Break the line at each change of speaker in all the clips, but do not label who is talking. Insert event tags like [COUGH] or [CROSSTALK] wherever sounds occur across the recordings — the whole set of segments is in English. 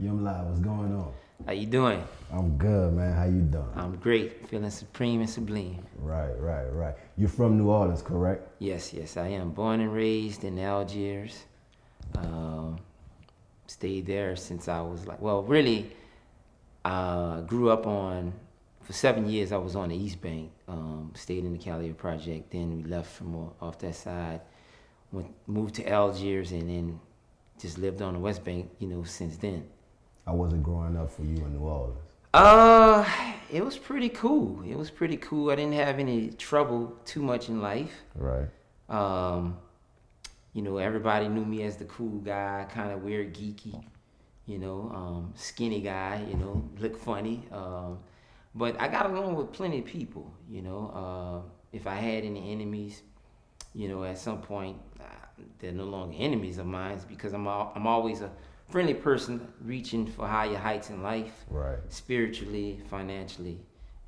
Yumla, what's going on?
How you doing?
I'm good, man. How you doing?
I'm great. Feeling supreme and sublime.
Right, right, right. You're from New Orleans, correct?
Yes, yes, I am. Born and raised in Algiers. Um, stayed there since I was like, well, really, uh, grew up on, for seven years I was on the East Bank. Um, stayed in the Calliope Project. Then we left from off that side. Went, moved to Algiers and then just lived on the West Bank, you know, since then.
How was it growing up for you in New Orleans?
Uh, it was pretty cool. It was pretty cool. I didn't have any trouble too much in life.
Right.
Um, you know, everybody knew me as the cool guy, kind of weird, geeky, you know, um, skinny guy, you know, [LAUGHS] look funny. Um, but I got along with plenty of people, you know. Uh, if I had any enemies, you know, at some point, uh, they're no longer enemies of mine because I'm, all, I'm always a friendly person reaching for higher heights in life,
right?
Spiritually, financially,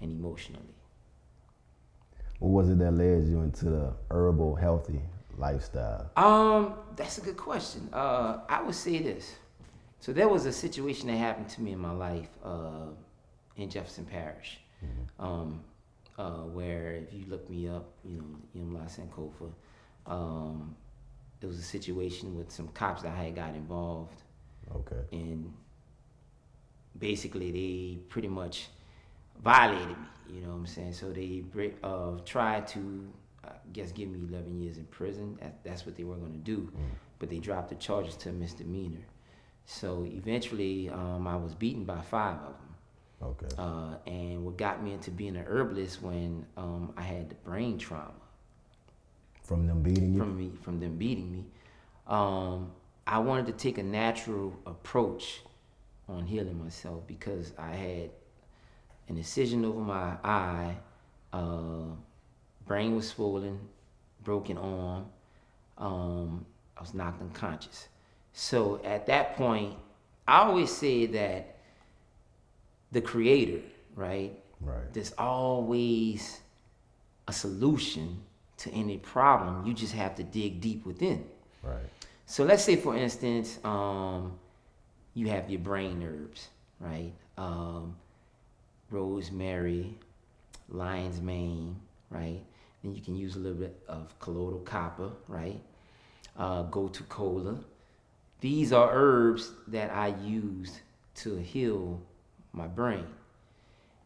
and emotionally.
What was it that led you into the herbal, healthy lifestyle?
Um, that's a good question. Uh, I would say this. So there was a situation that happened to me in my life uh, in Jefferson Parish, mm-hmm. um, uh, where if you look me up, you know, in Yumla Sankofa, um, it was a situation with some cops that I had got involved
Okay.
And basically, they pretty much violated me. You know what I'm saying? So they uh, tried to, I guess, give me 11 years in prison. That's what they were going to do. Mm. But they dropped the charges to a misdemeanor. So eventually, um, I was beaten by five of them.
Okay.
Uh, and what got me into being an herbalist when um, I had the brain trauma.
From them beating you?
From me, from them beating me. Um, I wanted to take a natural approach on healing myself because I had an incision over my eye, uh, brain was swollen, broken arm, um, I was knocked unconscious. So at that point, I always say that the creator, right?
Right.
There's always a solution to any problem. You just have to dig deep within.
Right.
So let's say, for instance, um, you have your brain herbs, right? Um, rosemary, lion's mane, right? Then you can use a little bit of colloidal copper, right? Uh, gotu kola. These are herbs that I used to heal my brain.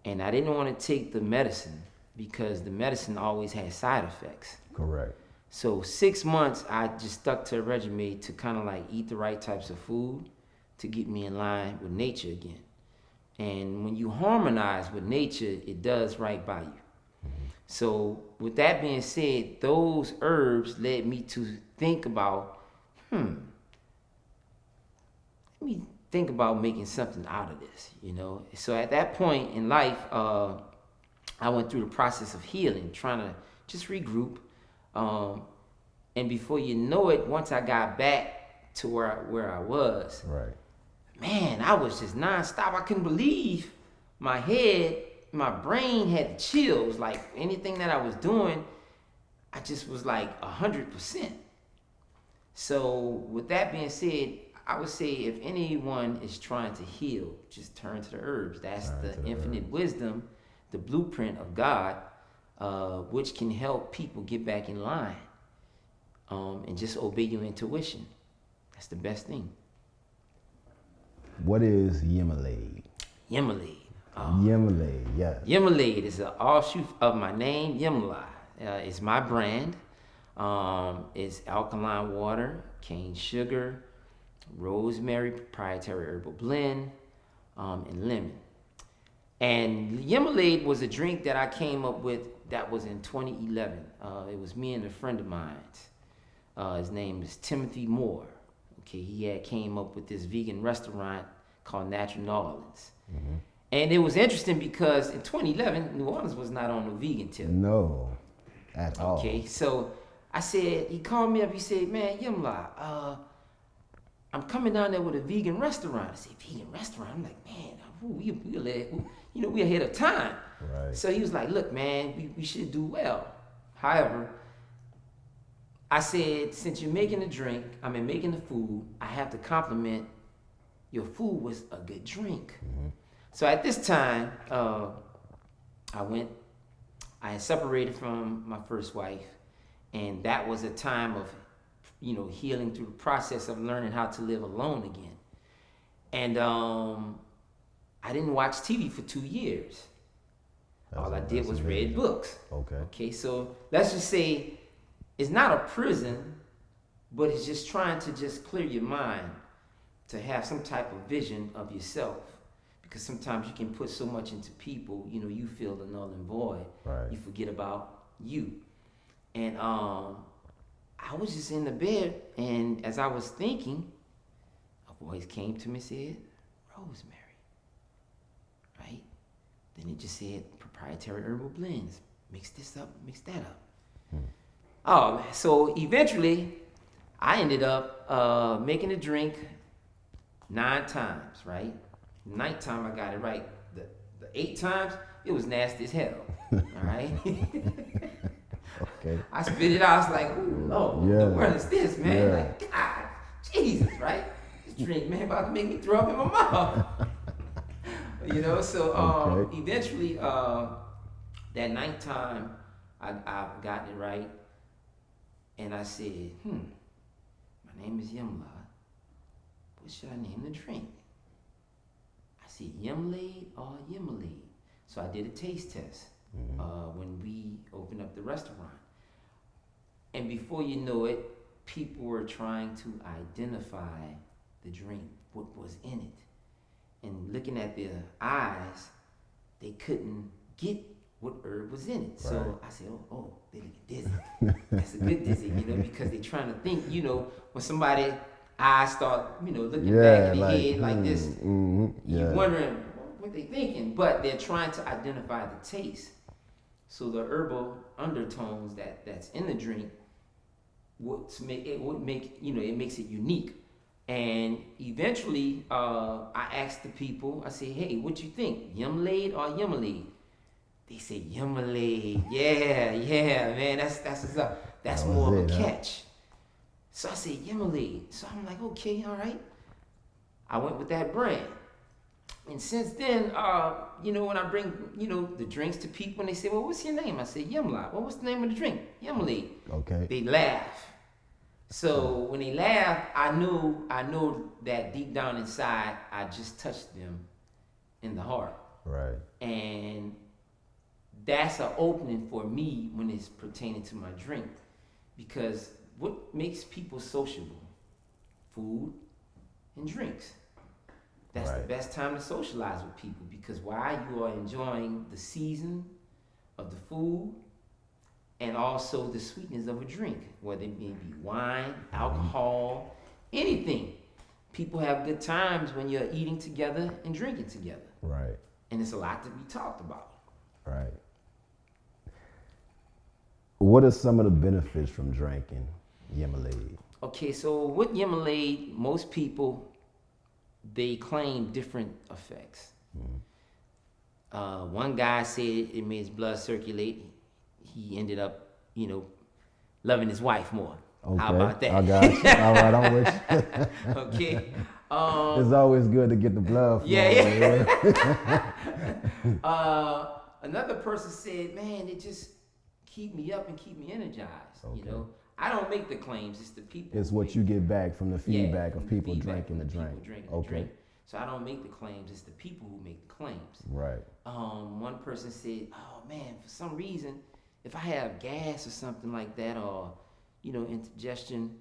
And I didn't want to take the medicine because the medicine always has side effects.
Correct.
So six months, I just stuck to a regimen to kind of like eat the right types of food to get me in line with nature again. And when you harmonize with nature, it does right by you. So with that being said, those herbs led me to think about, hmm, let me think about making something out of this, you know? So at that point in life, uh, I went through the process of healing, trying to just regroup, um, and before you know it, once I got back to where I, where I was,
right,
man, I was just nonstop. I couldn't believe my head, my brain had chills. Like anything that I was doing, I just was like a hundred percent. So with that being said, I would say if anyone is trying to heal, just turn to the herbs. That's turn the infinite herbs. wisdom, the blueprint of God uh, which can help people get back in line um, and just obey your intuition. That's the best thing.
What is Yimalade?
Yimalade.
Uh, Yimalade, yes.
Yimalade is an offshoot of my name, Yemla. Uh, it's my brand. Um, it's alkaline water, cane sugar, rosemary, proprietary herbal blend, um, and lemon. And Yimalade was a drink that I came up with that was in 2011. Uh, it was me and a friend of mine. Uh, his name is Timothy Moore. Okay, he had came up with this vegan restaurant called Natural New Orleans. Mm-hmm. And it was interesting because in 2011, New Orleans was not on the vegan tip.
No, at all.
Okay, so I said, he called me up, he said, man, Yimla, uh, I'm coming down there with a vegan restaurant. I said, vegan restaurant? I'm like, man, we, we, we, you know, we ahead of time.
Right.
So he was like, look, man, we, we should do well. However, I said, since you're making the drink, I mean, making the food, I have to compliment your food was a good drink. So at this time, uh, I went, I had separated from my first wife, and that was a time of, you know, healing through the process of learning how to live alone again. And um, I didn't watch TV for two years.
That's
All I did was read books.
Okay.
Okay, so let's just say it's not a prison, but it's just trying to just clear your mind to have some type of vision of yourself. Because sometimes you can put so much into people, you know, you feel the null and void.
Right.
You forget about you. And um, I was just in the bed, and as I was thinking, a voice came to me and said, Rosemary. Then it just said proprietary herbal blends. Mix this up, mix that up. Oh, man. so eventually, I ended up uh, making a drink nine times, right? Nighttime, I got it right. The, the eight times, it was nasty as hell. [LAUGHS] All right? [LAUGHS]
Okay.
I spit it out. I was like, ooh, Lord,
Yeah.
the world is this, man?
Yeah.
Like, God, Jesus, right? This drink, man, about to make me throw up in my mouth. [LAUGHS] you know, so um,
Okay.
eventually, uh, that nighttime, I, I got it right. And I said, hmm, my name is Yimla. What should I name the drink? I said, Yimlade or Yimalade. So I did a taste test uh, when we opened up the restaurant. And before you know it, people were trying to identify the drink, what was in it. And looking at their eyes, they couldn't get what herb was in it. So
Right.
I said, oh, oh, they looking dizzy. That's a good dizzy, you know, because they're trying to think, you know, when somebody eyes start, you know, looking back
Yeah,
in the
like,
head like this,
hmm yeah.
you're wondering what they're thinking, but they're trying to identify the taste. So the herbal undertones that that's in the drink would make it would make you know it makes it unique. And eventually, uh, I asked the people. I said, "Hey, what you think, Yumlade or Yummalade?" They said Yummalade. Yeah, yeah, man. That's that's what's up. That's
That
more of
it,
a
huh?
catch. So I said Yummalade. So I'm like, okay, all right. I went with that brand. And since then, uh, you know, when I bring, you know, the drinks to people and they say, well, what's your name? I say, Yumla. Well, what's the name of the drink? Yumli.
Okay.
They laugh. So when they laugh, I knew, I know that deep down inside, I just touched them in the heart.
Right.
And that's an opening for me when it's pertaining to my drink. Because what makes people sociable? Food and drinks. That's
Right.
the best time to socialize with people because while you are enjoying the season of the food and also the sweetness of a drink, whether it may be wine, alcohol, anything. People have good times when you're eating together and drinking together.
Right.
And it's a lot to be talked about.
Right. What are some of the benefits from drinking Yimalade?
Okay, so with Yimalade, most people they claim different effects. Uh, one guy said it made his blood circulate. He ended up, you know, loving his wife more.
Okay.
How about that?
I got you. [LAUGHS] All right, I'm with you.
okay. [LAUGHS] Um,
It's always good to get the blood.
Yeah,
yeah. [LAUGHS]
uh, another person said, "Man, it just keep me up and keep me energized." You know, I don't make the claims; it's the people.
It's what you get back from the feedback
from
of people
feedback
drinking the drink.
drinking
okay.
drink. So I don't make the claims; it's the people who make the claims.
Right.
Um, one person said, "Oh man, for some reason, if I have gas or something like that, or you know, indigestion,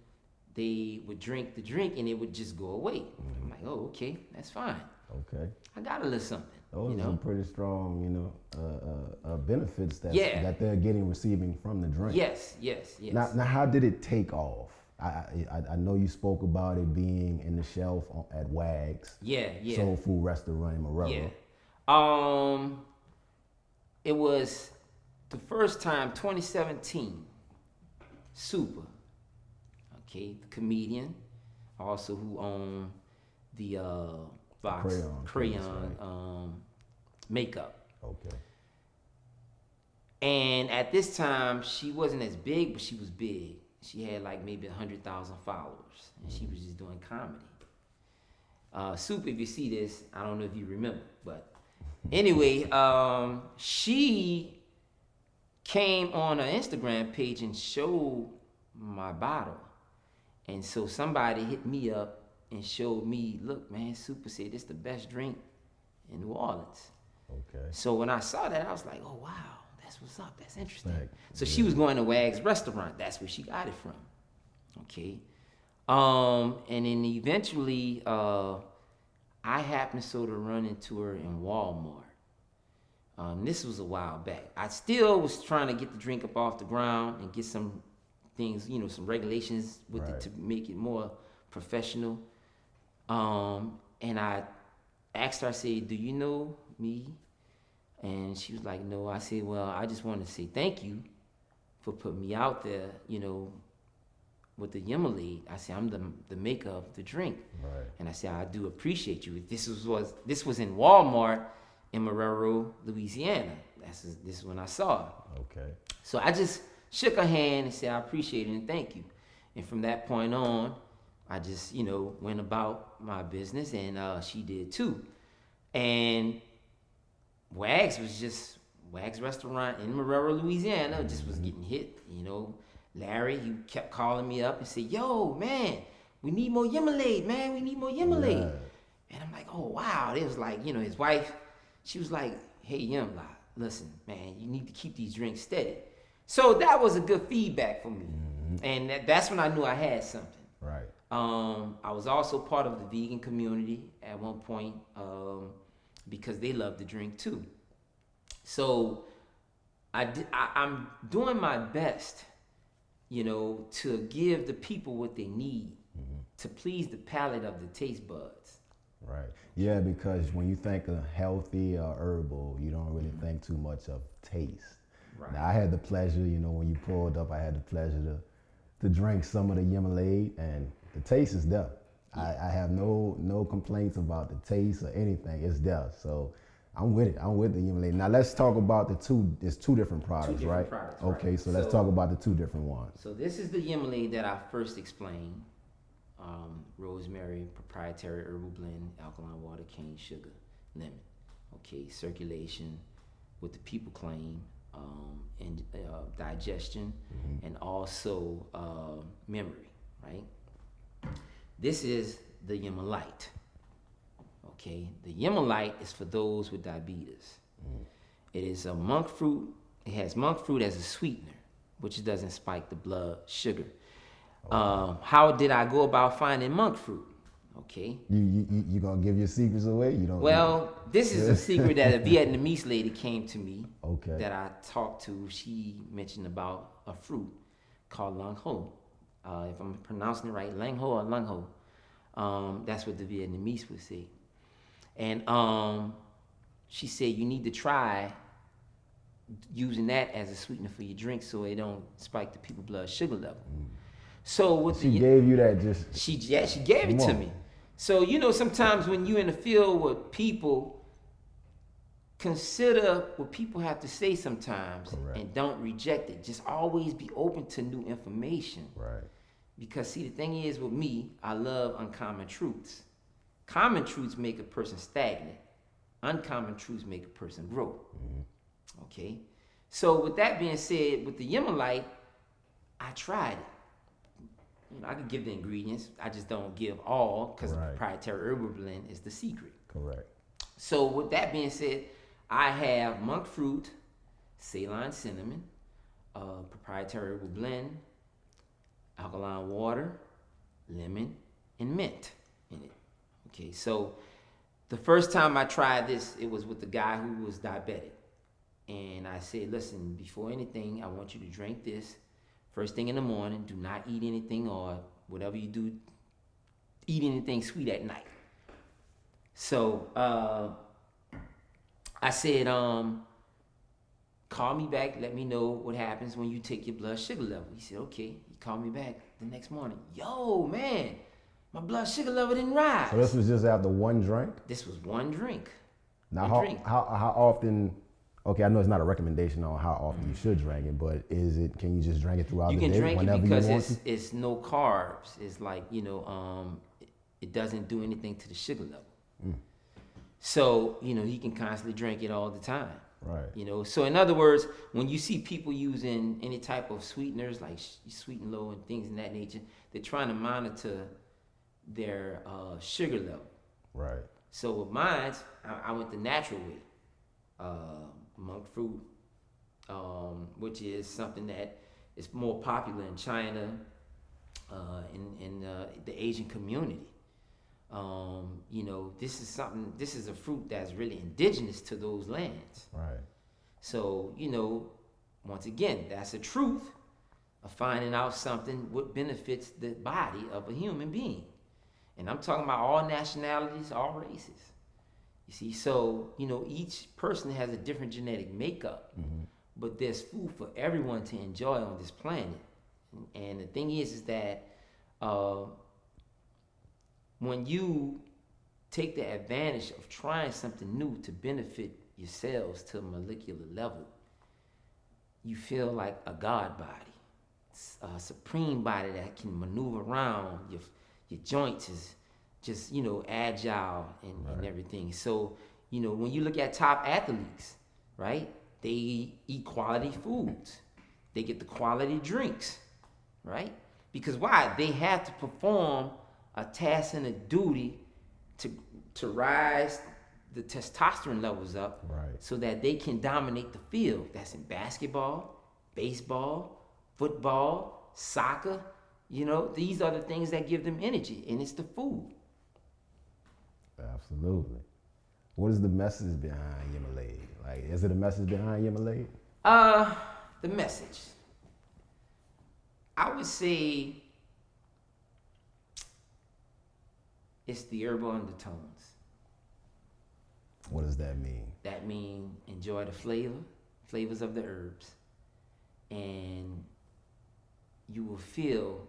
they would drink the drink and it would just go away." I'm like, "Oh, okay, that's fine.
Okay.
I got a little something."
Those
you
are
know?
some pretty strong, you know, uh, uh, uh, benefits that
Yeah.
that they're getting receiving from the drink.
Yes, yes, yes.
Now, now, how did it take off? I, I I know you spoke about it being in the shelf at Wags
yeah, yeah,
Soul Food Restaurant in Marrero.
yeah. Um, it was the first time, 2017. Super, okay, the comedian, also who owned the uh, Vox
Crayon
crayon,
right.
um, makeup.
Okay.
And at this time, she wasn't as big, but she was big. She had like maybe a hundred thousand followers, and she was just doing comedy. Uh, Soup, if you see this, I don't know if you remember, but anyway, um, she came on her Instagram page and showed my bottle. And so somebody hit me up and showed me, look, man, Super said this the best drink in New Orleans.
Okay.
So when I saw that, I was like, oh wow, that's what's up. That's interesting. So she was going to Wag's restaurant. That's where she got it from. Okay. Um, and then eventually, uh, I happened to sort of run into her in Walmart. Um, this was a while back. I still was trying to get the drink up off the ground and get some things, you know, some regulations with
Right.
it to make it more professional. Um, and I asked her, I said, Do you know me? And she was like, No. I said, Well, I just want to say thank you for putting me out there, you know, with the Yimalade. I said, I'm the, the maker of the drink.
Right.
And I said, I do appreciate you. This was, was this was in Walmart in Marrero, Louisiana. That's this is when I saw her.
Okay.
So I just shook her hand and said, I appreciate it and thank you. And from that point on, I just, you know, went about my business and uh, she did too. And Wags was just, Wags restaurant in Marrero, Louisiana, just was getting hit. You know, Larry, he kept calling me up and said, Yo, man, we need more Yimalade, man. We need more.
Right.
And I'm like, oh wow. It was like, you know, his wife, she was like, hey Yumla, listen, man, you need to keep these drinks steady. So that was a good feedback for me. And that, that's when I knew I had something.
Right.
Um, I was also part of the vegan community at one point um, because they love to drink too. So I, di- I I'm doing my best, you know, to give the people what they need to please the palate of the taste buds.
Right. Yeah, because when you think of healthy or herbal, you don't really mm-hmm. think too much of taste.
Right.
Now, I had the pleasure, you know, when you pulled up, I had the pleasure to to drink some of the Yimalade, and the taste is there. I, I have no no complaints about the taste or anything. It's there. So I'm with it. I'm with the Yimalade. Now let's talk about the two. It's two different products,
different
right?
products, right.
okay, so let's
So-
talk about the two different ones.
So this is the Yimalade that I first explained. Um, rosemary, proprietary herbal blend, alkaline water, cane sugar, lemon. Okay, circulation, what the people claim, um, and uh, digestion, and also uh, memory. Right. This is the Yimalite. Okay, the Yimalite is for those with diabetes. It is a monk fruit. It has monk fruit as a sweetener, which doesn't spike the blood sugar. Um, how did I go about finding monk fruit? Okay.
You you you, gonna give your secrets away? You don't.
Well, this is a secret that a [LAUGHS] Vietnamese lady came to me
Okay.
that I talked to. She mentioned about a fruit called lang ho. Uh, if I'm pronouncing it right, lang ho or lang ho. Um, that's what the Vietnamese would say. And um, she said you need to try using that as a sweetener for your drink so it don't spike the people blood sugar level. So with
she
the
gave you that just.
she yeah, she gave it
Come
to me. So you know, sometimes when you're in the field with people, consider what people have to say sometimes
Correct.
and don't reject it. Just always be open to new information.
Right.
Because see, the thing is with me, I love uncommon truths. Common truths make a person stagnant. Uncommon truths make a person grow. Mm-hmm. Okay. So with that being said, with the Yimalite, I tried it. You know, I could give the ingredients. I just don't give all because
Right.
the proprietary herbal blend is the secret.
Correct.
So with that being said, I have monk fruit, Ceylon cinnamon, uh, proprietary herbal blend, alkaline water, lemon, and mint in it. Okay, so the first time I tried this, it was with the guy who was diabetic. And I said, listen, before anything, I want you to drink this first thing in the morning. Do not eat anything or whatever you do, eat anything sweet at night. So uh, I said, um, call me back. Let me know what happens when you take your blood sugar level. He said, okay. He called me back the next morning. Yo, man, my blood sugar level didn't rise.
So this was just after one drink.
this was one drink.
Now,
One
how,
drink.
how how often? Okay, I know it's not a recommendation on how often you should drink it, but is it? Can you just drink it throughout
You
the
can
day
drink it because it's
to?
it's no carbs. It's like you know, um, it doesn't do anything to the sugar level. So, you know, he can constantly drink it all the time.
Right.
You know, so in other words, when you see people using any type of sweeteners like sweet and low and things in that nature, they're trying to monitor their uh, sugar level.
Right.
So with mine, I, I went the natural way, uh, monk fruit, um, which is something that is more popular in China, uh, in in uh, the Asian community. Um, you know, this is something. This is a fruit that's really indigenous to those lands.
Right.
So, you know, once again, that's the truth of finding out something what benefits the body of a human being. And I'm talking about all nationalities, all races. You see, so, you know, each person has a different genetic makeup, but there's food for everyone to enjoy on this planet. And the thing is, is that uh, when you take the advantage of trying something new to benefit yourselves to a molecular level, you feel like a god body, a supreme body that can maneuver around. Your your joints is just you know agile and, and everything. So you know when you look at top athletes, right? They eat quality foods. They get the quality drinks, right? Because why? They have to perform a task and a duty to to rise the testosterone levels up
Right.
so that they can dominate the field. That's in basketball, baseball, football, soccer. You know, these are the things that give them energy, and it's the food.
Absolutely. What is the message behind Yimalade? Like, is it a message behind Yimalade?
Uh, the message. I would say it's the herbal undertones.
What does that mean?
That mean enjoy the flavor, flavors of the herbs, and you will feel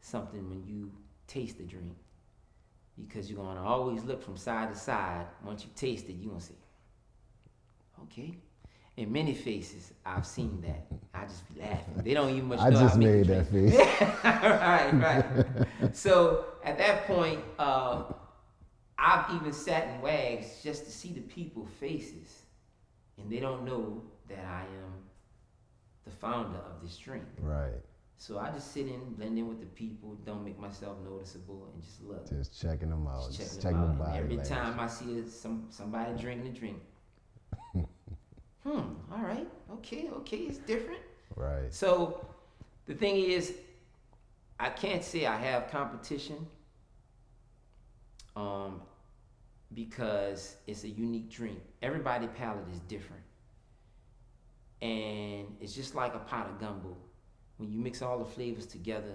something when you taste the drink. Because you're gonna always look from side to side. Once you taste it, you're gonna say, okay. In many faces, I've seen that. I just be laughing. They don't even much [LAUGHS]
I
know
just
I
made that face. [LAUGHS]
right, right. So at that point, uh, I've even sat in wags just to see the people faces, and they don't know that I am the founder of this drink.
right.
So I just sit in, blend in with the people, don't make myself noticeable, and just look.
Just checking them out.
Just
Just
checking them out. every
language.
time I see a, some somebody drinking a drink, [LAUGHS] hmm, all right, okay, okay, it's different.
Right.
So the thing is, I can't say I have competition um, because it's a unique drink. Everybody palate is different. And it's just like a pot of gumbo. When you mix all the flavors together,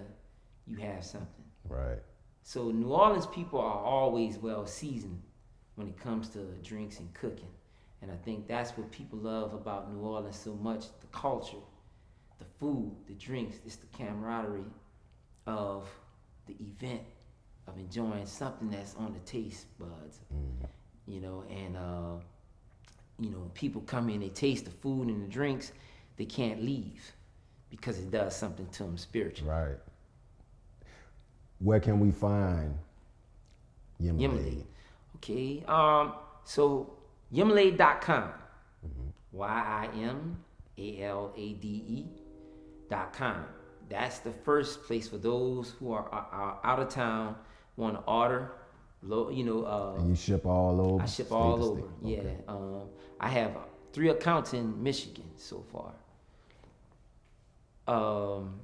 you have something.
Right.
So New Orleans people are always well seasoned when it comes to drinks and cooking. And I think that's what people love about New Orleans so much, the culture, the food, the drinks, it's the camaraderie of the event of enjoying something that's on the taste buds. You know, and uh, you know, people come in, they taste the food and the drinks, they can't leave because it does something to them spiritually.
Right. Where can we find Yimalade?
Yimalade. Okay. Um. So Yimalade.com. Y I M A L A D E dot com. That's the first place for those who are, are, are out of town want to order. Low, you know, uh,
And you ship all over?
I ship all over. Yeah. Um, I have three accounts in Michigan so far. Um,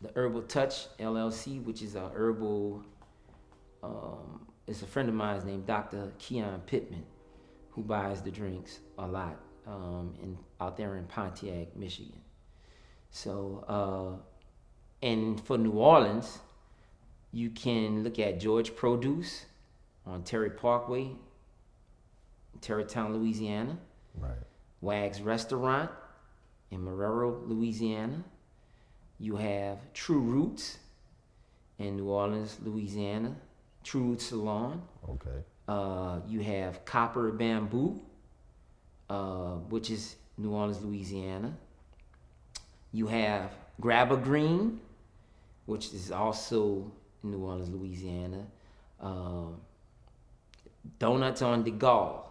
the Herbal Touch LLC, which is a herbal, um, it's a friend of mine named Dr. Keon Pittman, who buys the drinks a lot um, in out there in Pontiac, Michigan. So, uh, and for New Orleans, you can look at George Produce on Terry Parkway, Terrytown, Louisiana.
Right.
Wags Restaurant in Marrero, Louisiana. You have True Roots in New Orleans, Louisiana. True Roots Salon.
Okay.
Uh, you have Copper Bamboo, uh, which is New Orleans, Louisiana. You have Grab a Green, which is also New Orleans, Louisiana. Um, donuts on the Gaulle.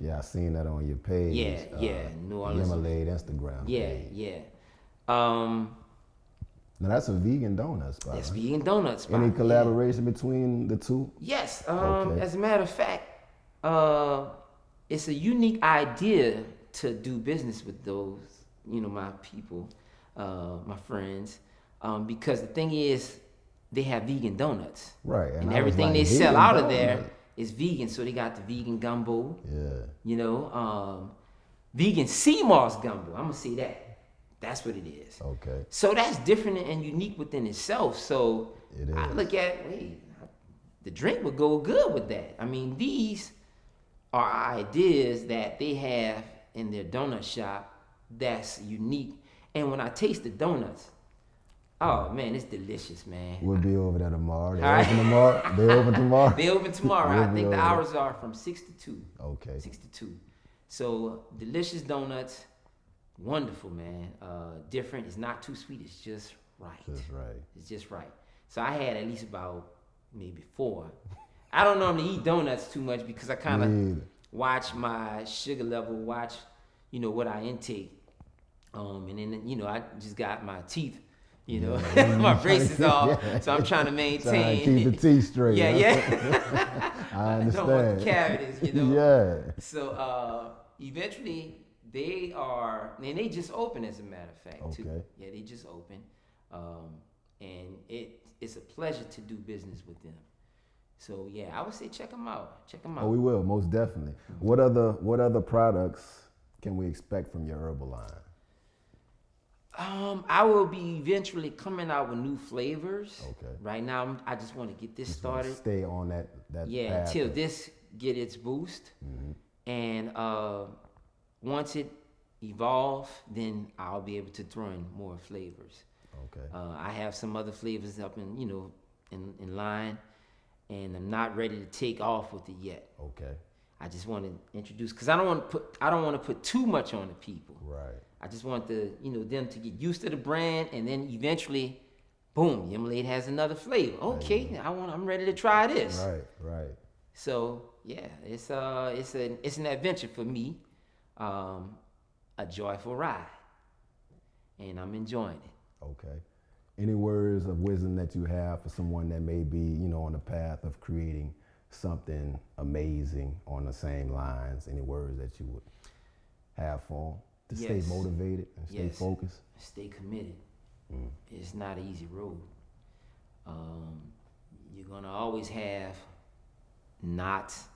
Yeah, I seen that on your page.
Yeah, yeah, New Orleans.
Yimalade Instagram.
Yeah,
page.
yeah. Um,
Now that's a vegan donut spot.
that's vegan donuts. spot,
Any
yeah.
collaboration between the two?
Yes. Um,
Okay.
As a matter of fact, uh, it's a unique idea to do business with those, you know, my people, uh, my friends, um, because the thing is, they have vegan donuts,
Right.
and,
was
everything
like,
they sell out of there
donut?
Is vegan. So they got the vegan gumbo,
Yeah.
you know, um, vegan sea moss gumbo. I'm gonna say that. That's what it is.
Okay.
So that's different and unique within itself. So
It
I look at wait, the drink would go good with that. I mean, these are ideas that they have in their donut shop that's unique. And when I taste the donuts, oh man, it's delicious, man.
We'll be over there tomorrow. They
right.
open tomorrow. They open tomorrow.
They open tomorrow.
We'll
I think the
over
hours are from six to two.
Okay.
Six to two. So delicious donuts, wonderful, man. Uh, different. It's not too sweet. It's just right.
That's right.
It's just right. So I had at least about maybe four. I don't normally eat donuts too much because I kind of watch my sugar level, watch, you know, what I intake. Um, and then, you know, I just got my teeth, you know, my braces is off.
Yeah. [LAUGHS] [LAUGHS]
So I'm trying to [LAUGHS]
Trying to
maintain.
keep the teeth straight.
yeah, yeah.
I
I don't want
understand.
cavities, you know.
Yeah.
So uh, eventually they are, and they just open as a matter of fact. Too.
Okay.
Yeah, they just open, um, and it it's a pleasure to do business with them. So yeah, I would say check them out. Check them out.
Oh, we will most definitely. What other What other products can we expect from your herbal line?
Um, I will be eventually coming out with new flavors.
Okay.
Right now, I'm, I just want to get this
Just
started.
Stay on that that
Yeah, until this get its boost,
Mhm.
and uh, once it evolve, then I'll be able to throw in more flavors.
Okay.
Uh, I have some other flavors up in you know in, in line, and I'm not ready to take off with it yet.
Okay.
I just want to introduce because I don't want to put I don't want to put too much on the people.
Right.
I just want the you know them to get used to the brand, and then eventually, boom, Yimalade has another flavor. Okay, I want I'm ready to try this.
Right. Right.
So yeah, it's uh it's an it's an adventure for me, um, a joyful ride, and I'm enjoying it.
Okay. Any words of wisdom that you have for someone that may be, you know, on the path of creating something amazing on the same lines? Any words that you would have for them to stay motivated and stay
Yes.
focused?
Stay committed.
Mm.
It's not an easy road. Um, you're gonna always have knots,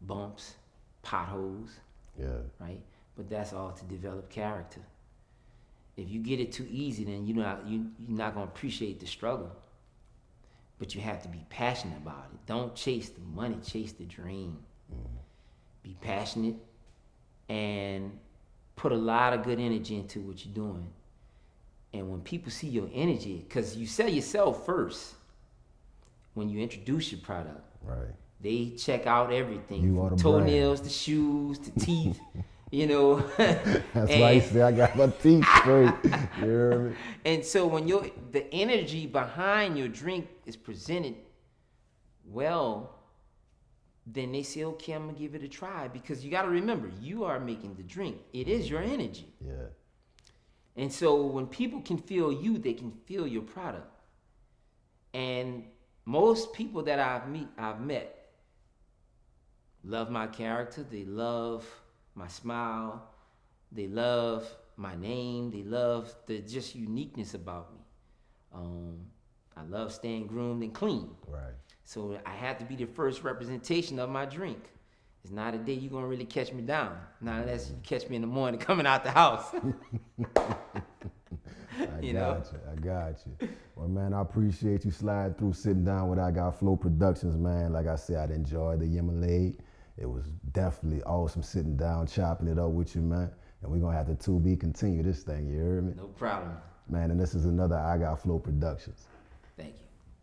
bumps, potholes,
Yeah.
right? But that's all to develop character. If you get it too easy, then you're not you you're not gonna appreciate the struggle. But you have to be passionate about it. Don't chase the money, chase the dream. Be passionate and put a lot of good energy into what you're doing. And when people see your energy, because you sell yourself first when you introduce your product,
Right.
they check out everything
You
from
the
toenails to shoes to teeth, [LAUGHS] you know. [LAUGHS]
That's
and,
why I say I got my teeth straight. [LAUGHS] you hear me?
and so when your the energy behind your drink is presented well, then they say, okay, I'm gonna give it a try because you got to remember, you are making the drink. It is your energy.
Yeah.
And so when people can feel you, they can feel your product. And most people that I've meet I've met love my character, they love my smile, they love my name, they love the just uniqueness about me. Um, I love staying groomed and clean.
Right.
So I have to be the first representation of my drink. It's not a day you're gonna really catch me down. Not unless you catch me in the morning [LAUGHS] coming out the house. [LAUGHS]
I
You
got
know?
you. I got you. Well, man, I appreciate you sliding through, sitting down with I Got Flow Productions, man. Like I said, I enjoyed the Yimalade. It was definitely awesome sitting down, chopping it up with you, man. And we're gonna have to 2B continue this thing. You hear me,
no problem.
man. And this is another I Got Flow Productions.
Thank you.